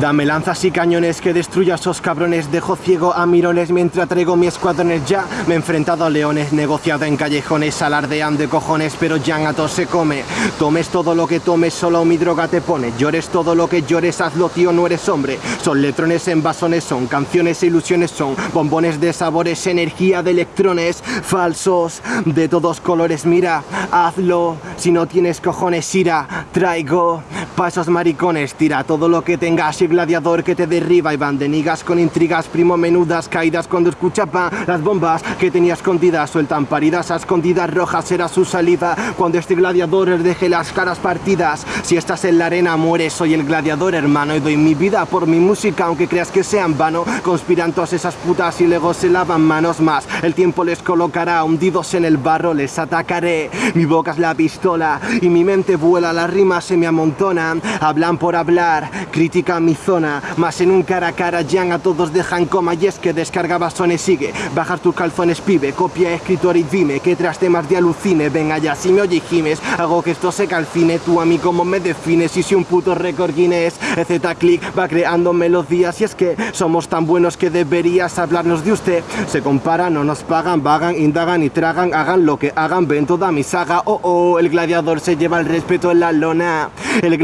Dame lanzas y cañones que destruya a esos cabrones. Dejo ciego a mirones mientras traigo mi escuadrones. Ya Me he enfrentado a leones, negociado en callejones Alardean de cojones, pero ya a se come. Tomes todo lo que tomes, solo mi droga te pone. Llores todo lo que llores, hazlo tío, no eres hombre. Son letrones en basones, son canciones e ilusiones Son bombones de sabores, energía de electrones Falsos, de todos colores, mira Hazlo, si no tienes cojones, ira Traigo pa' esos maricones, tira todo lo que tengas y gladiador que te derriba y van de nigas con intrigas, primo menudas caídas cuando escuchaba las bombas que tenía escondidas, sueltan paridas a escondidas rojas, era su salida cuando este gladiador les deje las caras partidas, si estás en la arena mueres, soy el gladiador hermano y doy mi vida por mi música aunque creas que sea vano, conspiran todas esas putas y luego se lavan manos más, el tiempo les colocará hundidos en el barro, les atacaré, mi boca es la pistola y mi mente vuela, las rimas se me hablan por hablar, critican mi zona, más en un cara a cara ya a todos dejan coma y es que descarga basones sigue, bajar tus calzones pibe, copia escritor y dime, que tras temas de alucine, venga ya si me oye gimes, hago que esto se calcine, tú a mí como me defines, y si un puto récord Guinness, Z click va creando melodías y es que somos tan buenos que deberías hablarnos de usted, se comparan, no nos pagan, vagan, indagan y tragan, hagan lo que hagan, ven toda mi saga, oh oh, el gladiador se lleva el respeto en la lona, el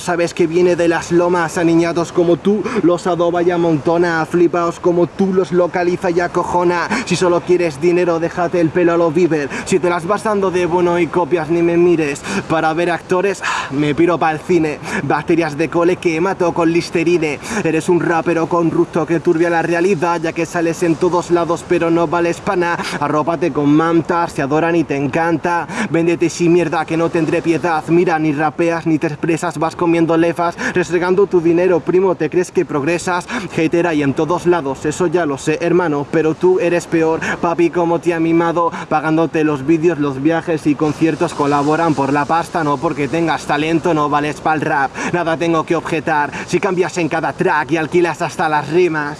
sabes que viene de las lomas, aniñados como tú, los adoba y amontona, flipaos como tú, los localiza y acojona, si solo quieres dinero déjate el pelo a lo viver, si te las vas dando de bueno y copias ni me mires, para ver actores ah, me piro para el cine, bacterias de cole que mato con listerine, eres un rapero con rusto que turbia la realidad, ya que sales en todos lados pero no vales pana, arrópate con mantas, te adoran y te encanta, véndete sin mierda que no tendré piedad, mira ni rapeas ni te expresas, vas comiendo lefas, restregando tu dinero, primo, ¿te crees que progresas? Hater hay en todos lados, eso ya lo sé, hermano, pero tú eres peor, papi, como te ha mimado, pagándote los vídeos, los viajes y conciertos colaboran por la pasta, no porque tengas talento, no vales para el rap, nada tengo que objetar, si cambias en cada track y alquilas hasta las rimas.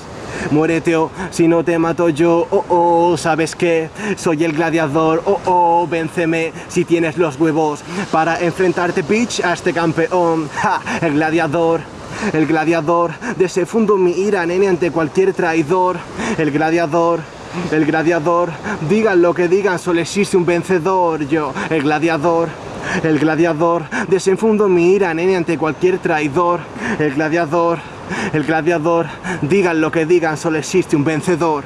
Muérete o si no te mato yo, oh oh, ¿sabes qué? Soy el gladiador, oh oh, vénceme si tienes los huevos para enfrentarte, bitch, a este campeón, el gladiador. El gladiador, desefundo mi ira, nene, ante cualquier traidor. El gladiador, el gladiador, digan lo que digan, solo existe un vencedor. Yo, el gladiador, el gladiador, desenfundo mi ira, nene, ante cualquier traidor. El gladiador, el gladiador, digan lo que digan, solo existe un vencedor.